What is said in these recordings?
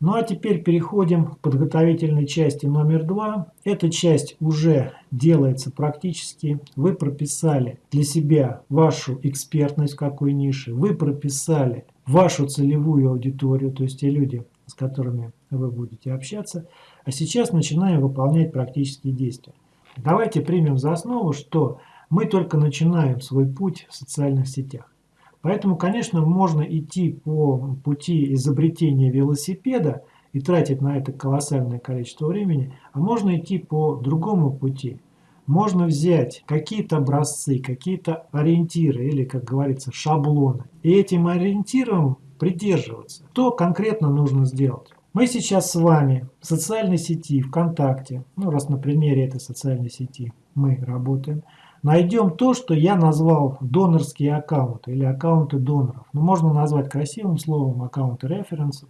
Ну а теперь переходим к подготовительной части номер два. Эта часть уже делается практически. Вы прописали для себя вашу экспертность в какой нише. Вы прописали вашу целевую аудиторию, то есть те люди, с которыми вы будете общаться. А сейчас начинаем выполнять практические действия. Давайте примем за основу, что мы только начинаем свой путь в социальных сетях. Поэтому, конечно, можно идти по пути изобретения велосипеда и тратить на это колоссальное количество времени, а можно идти по другому пути. Можно взять какие-то образцы, какие-то ориентиры или, как говорится, шаблоны. И этим ориентирам придерживаться. Что конкретно нужно сделать? Мы сейчас с вами в социальной сети ВКонтакте, ну раз на примере этой социальной сети мы работаем, найдем то, что я назвал донорские аккаунты или аккаунты доноров. Ну, можно назвать красивым словом аккаунты референсов.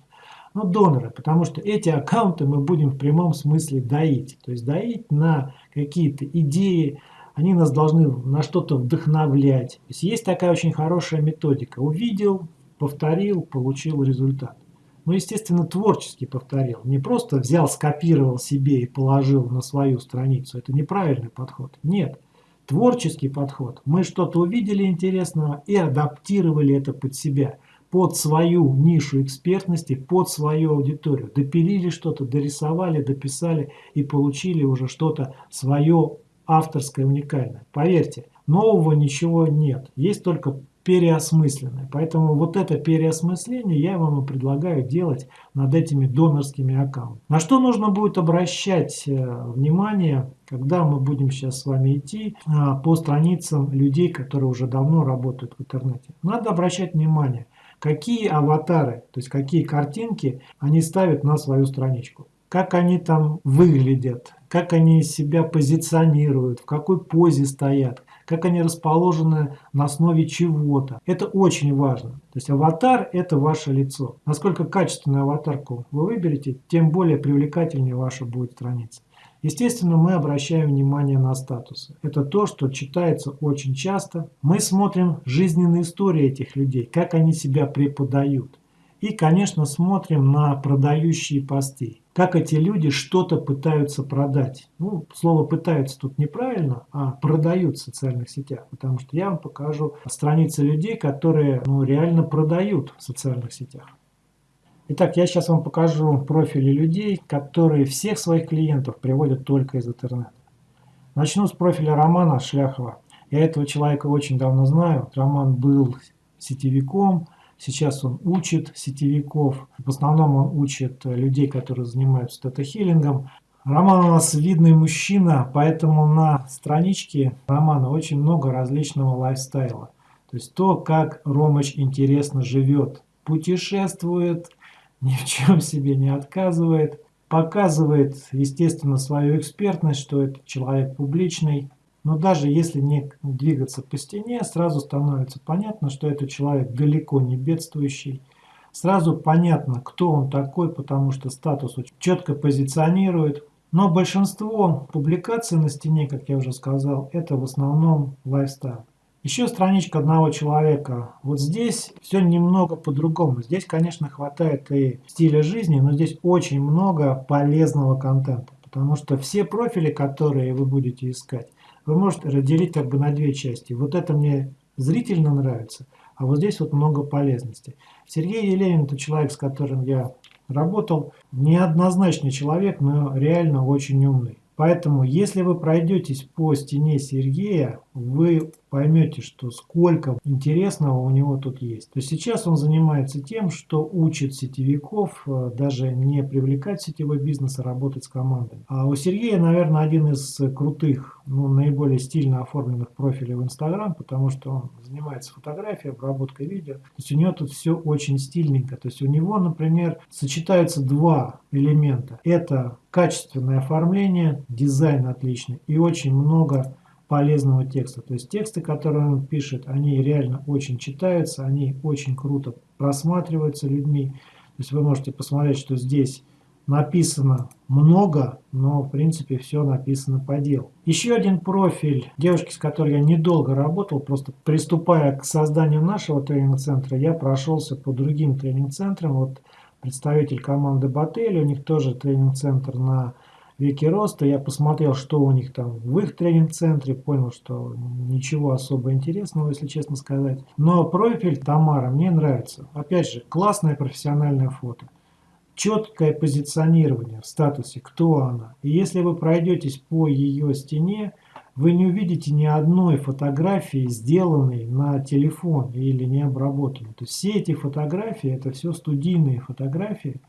Ну, доноры, потому что эти аккаунты мы будем в прямом смысле доить. То есть доить на какие-то идеи, они нас должны на что-то вдохновлять. То есть есть такая очень хорошая методика. Увидел, повторил, получил результат. Ну, естественно, творчески повторил. Не просто взял, скопировал себе и положил на свою страницу. Это неправильный подход. Нет творческий подход. Мы что-то увидели интересного и адаптировали это под себя, под свою нишу экспертности, под свою аудиторию. Допилили что-то, дорисовали, дописали и получили уже что-то свое авторское, уникальное. Поверьте, нового ничего нет. Есть только переосмысленное. Поэтому вот это переосмысление я вам и предлагаю делать над этими донорскими аккаунтами. На что нужно будет обращать э, внимание, когда мы будем сейчас с вами идти а, по страницам людей, которые уже давно работают в интернете. Надо обращать внимание, какие аватары, то есть какие картинки они ставят на свою страничку как они там выглядят, как они себя позиционируют, в какой позе стоят, как они расположены на основе чего-то. Это очень важно. То есть аватар – это ваше лицо. Насколько качественную аватарку вы выберете, тем более привлекательнее ваша будет страница. Естественно, мы обращаем внимание на статусы. Это то, что читается очень часто. Мы смотрим жизненные истории этих людей, как они себя преподают. И, конечно, смотрим на продающие посты. Как эти люди что-то пытаются продать. Ну, слово «пытаются» тут неправильно, а продают в социальных сетях. Потому что я вам покажу страницы людей, которые ну, реально продают в социальных сетях. Итак, я сейчас вам покажу профили людей, которые всех своих клиентов приводят только из интернета. Начну с профиля Романа Шляхова. Я этого человека очень давно знаю. Роман был сетевиком, Сейчас он учит сетевиков. В основном он учит людей, которые занимаются тета-хиллингом. Роман у нас видный мужчина, поэтому на страничке Романа очень много различного лайфстайла. То есть то, как Ромыч интересно живет, путешествует, ни в чем себе не отказывает, показывает, естественно, свою экспертность, что это человек публичный, но даже если не двигаться по стене, сразу становится понятно, что это человек далеко не бедствующий. Сразу понятно, кто он такой, потому что статус четко позиционирует. Но большинство публикаций на стене, как я уже сказал, это в основном лайфстайл. Еще страничка одного человека. Вот здесь все немного по-другому. Здесь, конечно, хватает и стиля жизни, но здесь очень много полезного контента. Потому что все профили, которые вы будете искать, вы можете разделить как бы на две части. Вот это мне зрительно нравится, а вот здесь вот много полезности. Сергей Еленин это человек, с которым я работал. Неоднозначный человек, но реально очень умный. Поэтому, если вы пройдетесь по стене Сергея, вы поймете, что сколько интересного у него тут есть. То есть сейчас он занимается тем, что учит сетевиков э, даже не привлекать сетевой бизнес, а работать с командами. А у Сергея, наверное, один из крутых, ну, наиболее стильно оформленных профилей в Инстаграм, потому что он занимается фотографией, обработкой видео. То есть у него тут все очень стильненько. То есть у него, например, сочетаются два элемента. Это качественное оформление, дизайн отличный и очень много полезного текста. То есть тексты, которые он пишет, они реально очень читаются, они очень круто просматриваются людьми. То есть вы можете посмотреть, что здесь написано много, но в принципе все написано по делу. Еще один профиль девушки, с которой я недолго работал, просто приступая к созданию нашего тренинг-центра, я прошелся по другим тренинг-центрам. Вот представитель команды Бателли, у них тоже тренинг-центр на веке роста. Я посмотрел, что у них там в их тренинг-центре, понял, что ничего особо интересного, если честно сказать. Но профиль Тамара мне нравится. Опять же, классное профессиональное фото. Четкое позиционирование в статусе, кто она. И если вы пройдетесь по ее стене, вы не увидите ни одной фотографии, сделанной на телефон или не обработанной. То есть все эти фотографии, это все студийные фотографии,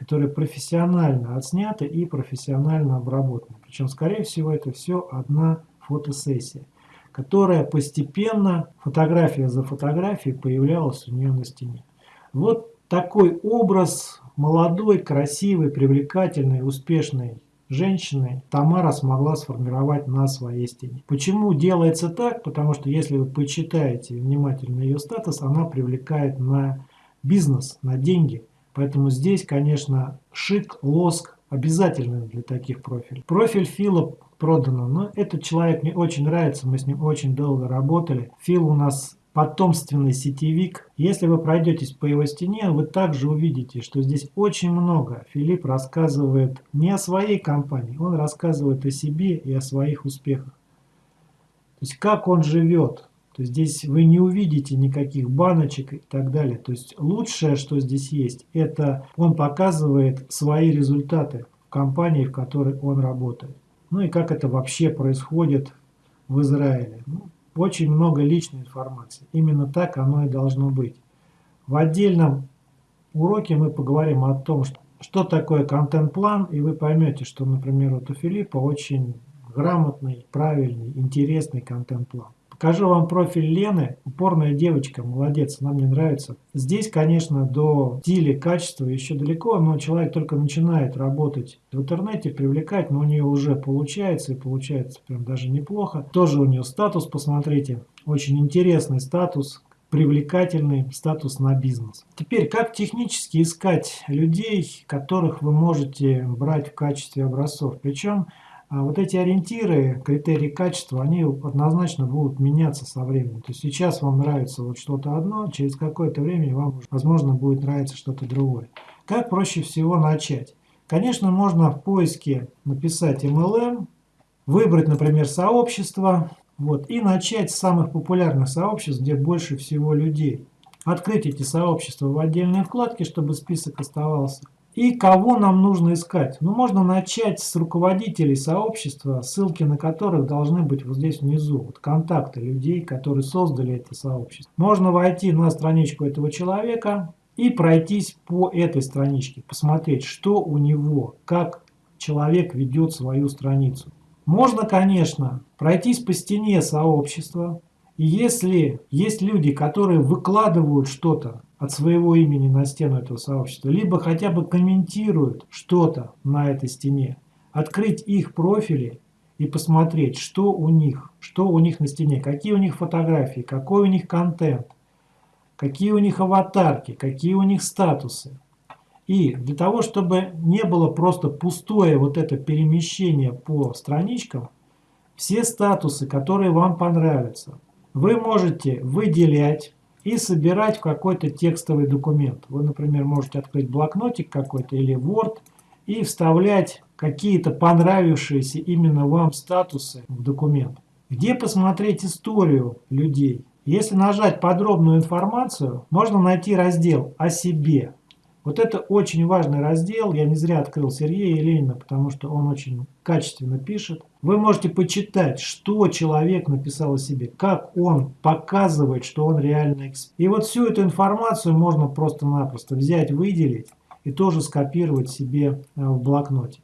которые профессионально отсняты и профессионально обработаны. Причем, скорее всего, это все одна фотосессия, которая постепенно, фотография за фотографией, появлялась у нее на стене. Вот такой образ молодой, красивой, привлекательной, успешной женщины Тамара смогла сформировать на своей стене. Почему делается так? Потому что если вы почитаете внимательно ее статус, она привлекает на бизнес, на деньги. Поэтому здесь, конечно, шик, лоск обязательны для таких профилей. Профиль Фила продано, но этот человек мне очень нравится, мы с ним очень долго работали. Фил у нас потомственный сетевик. Если вы пройдетесь по его стене, вы также увидите, что здесь очень много. Филипп рассказывает не о своей компании, он рассказывает о себе и о своих успехах. То есть как он живет. То здесь вы не увидите никаких баночек и так далее. То есть лучшее, что здесь есть, это он показывает свои результаты в компании, в которой он работает. Ну и как это вообще происходит в Израиле. Ну, очень много личной информации. Именно так оно и должно быть. В отдельном уроке мы поговорим о том, что, что такое контент-план, и вы поймете, что, например, вот у Филиппа очень грамотный, правильный, интересный контент-план. Покажу вам профиль Лены. Упорная девочка, молодец, она мне нравится. Здесь, конечно, до стиля, качества еще далеко, но человек только начинает работать в интернете, привлекать, но у нее уже получается, и получается прям даже неплохо. Тоже у нее статус, посмотрите, очень интересный статус, привлекательный статус на бизнес. Теперь, как технически искать людей, которых вы можете брать в качестве образцов? Причем вот эти ориентиры, критерии качества, они однозначно будут меняться со временем. То есть сейчас вам нравится вот что-то одно, через какое-то время вам, возможно, будет нравиться что-то другое. Как проще всего начать? Конечно, можно в поиске написать MLM, выбрать, например, сообщество, вот, и начать с самых популярных сообществ, где больше всего людей. Открыть эти сообщества в отдельной вкладке, чтобы список оставался. И кого нам нужно искать? Ну, можно начать с руководителей сообщества, ссылки на которых должны быть вот здесь внизу. Вот контакты людей, которые создали это сообщество. Можно войти на страничку этого человека и пройтись по этой страничке, посмотреть, что у него, как человек ведет свою страницу. Можно, конечно, пройтись по стене сообщества, и если есть люди, которые выкладывают что-то от своего имени на стену этого сообщества, либо хотя бы комментируют что-то на этой стене, открыть их профили и посмотреть, что у них, что у них на стене, какие у них фотографии, какой у них контент, какие у них аватарки, какие у них статусы. И для того, чтобы не было просто пустое вот это перемещение по страничкам, все статусы, которые вам понравятся, вы можете выделять и собирать в какой-то текстовый документ. Вы, например, можете открыть блокнотик какой-то или Word и вставлять какие-то понравившиеся именно вам статусы в документ. Где посмотреть историю людей? Если нажать подробную информацию, можно найти раздел «О себе». Вот это очень важный раздел. Я не зря открыл Сергея Ленина, потому что он очень качественно пишет. Вы можете почитать, что человек написал о себе, как он показывает, что он реально эксперт. И вот всю эту информацию можно просто-напросто взять, выделить и тоже скопировать себе э, в блокноте.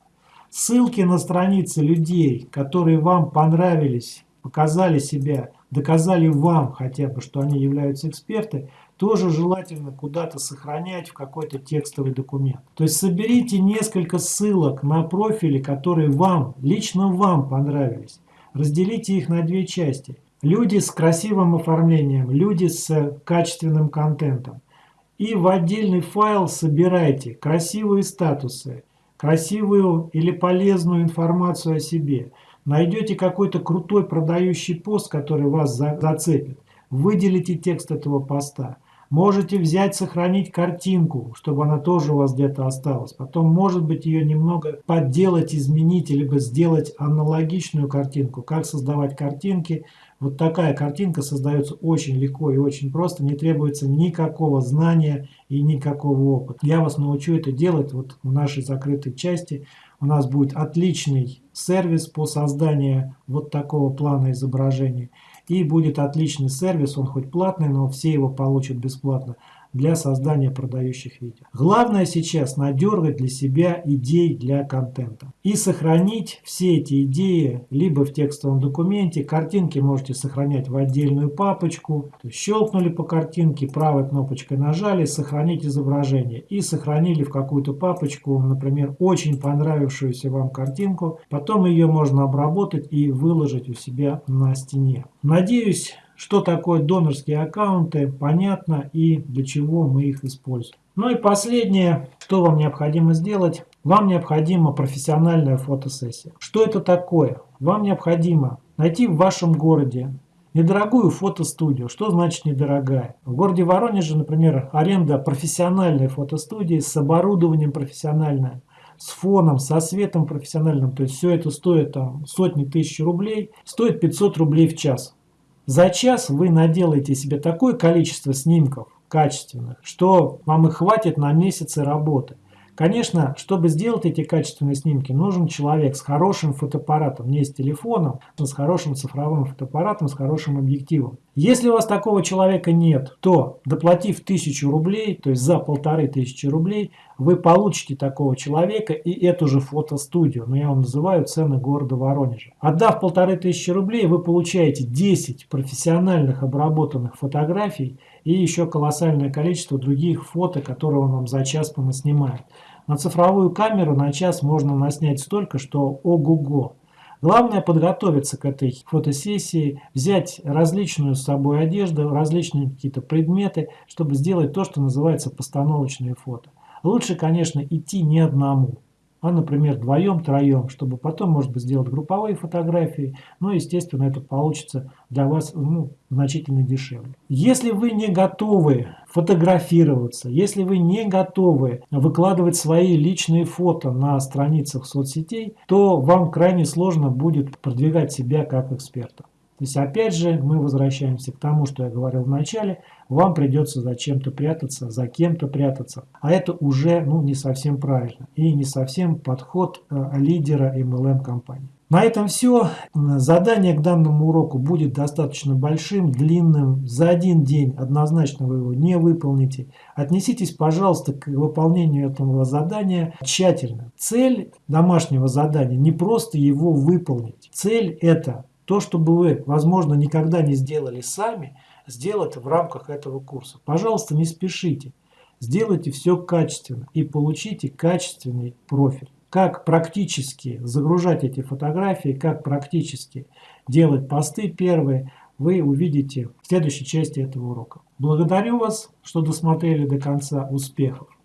Ссылки на страницы людей, которые вам понравились, показали себя, доказали вам хотя бы, что они являются эксперты, тоже желательно куда-то сохранять в какой-то текстовый документ. То есть соберите несколько ссылок на профили, которые вам, лично вам понравились. Разделите их на две части. Люди с красивым оформлением, люди с качественным контентом. И в отдельный файл собирайте красивые статусы, красивую или полезную информацию о себе. Найдете какой-то крутой продающий пост, который вас зацепит. Выделите текст этого поста. Можете взять, сохранить картинку, чтобы она тоже у вас где-то осталась. Потом, может быть, ее немного подделать, изменить, либо сделать аналогичную картинку. Как создавать картинки? Вот такая картинка создается очень легко и очень просто. Не требуется никакого знания и никакого опыта. Я вас научу это делать вот в нашей закрытой части. У нас будет отличный сервис по созданию вот такого плана изображения. И будет отличный сервис, он хоть платный, но все его получат бесплатно для создания продающих видео. Главное сейчас надергать для себя идей для контента. И сохранить все эти идеи либо в текстовом документе. Картинки можете сохранять в отдельную папочку. щелкнули по картинке, правой кнопочкой нажали, сохранить изображение. И сохранили в какую-то папочку, например, очень понравившуюся вам картинку. Потом ее можно обработать и выложить у себя на стене. Надеюсь, что такое донорские аккаунты, понятно и для чего мы их используем. Ну и последнее, что вам необходимо сделать. Вам необходима профессиональная фотосессия. Что это такое? Вам необходимо найти в вашем городе недорогую фотостудию. Что значит недорогая? В городе Воронеже, например, аренда профессиональной фотостудии с оборудованием профессиональным, с фоном, со светом профессиональным, то есть все это стоит там сотни тысяч рублей, стоит 500 рублей в час. За час вы наделаете себе такое количество снимков качественных, что вам их хватит на месяцы работы. Конечно, чтобы сделать эти качественные снимки, нужен человек с хорошим фотоаппаратом, не с телефоном, но с хорошим цифровым фотоаппаратом, с хорошим объективом. Если у вас такого человека нет, то доплатив тысячу рублей, то есть за полторы тысячи рублей, вы получите такого человека и эту же фотостудию. Но я вам называю цены города Воронежа. Отдав полторы тысячи рублей, вы получаете 10 профессиональных обработанных фотографий и еще колоссальное количество других фото, которые он вам за час понаснимает. На цифровую камеру на час можно наснять столько, что ого-го. Главное подготовиться к этой фотосессии, взять различную с собой одежду, различные какие-то предметы, чтобы сделать то, что называется постановочные фото. Лучше, конечно, идти не одному а, например, вдвоем, троем, чтобы потом, может быть, сделать групповые фотографии. Но, естественно, это получится для вас ну, значительно дешевле. Если вы не готовы фотографироваться, если вы не готовы выкладывать свои личные фото на страницах соцсетей, то вам крайне сложно будет продвигать себя как эксперта. То есть опять же мы возвращаемся к тому, что я говорил в начале, вам придется за чем-то прятаться, за кем-то прятаться. А это уже ну, не совсем правильно и не совсем подход э, лидера MLM компании. На этом все. Задание к данному уроку будет достаточно большим, длинным. За один день однозначно вы его не выполните. Отнеситесь, пожалуйста, к выполнению этого задания тщательно. Цель домашнего задания не просто его выполнить. Цель это то, что бы вы, возможно, никогда не сделали сами, сделать в рамках этого курса. Пожалуйста, не спешите. Сделайте все качественно и получите качественный профиль. Как практически загружать эти фотографии, как практически делать посты первые, вы увидите в следующей части этого урока. Благодарю вас, что досмотрели до конца. Успехов!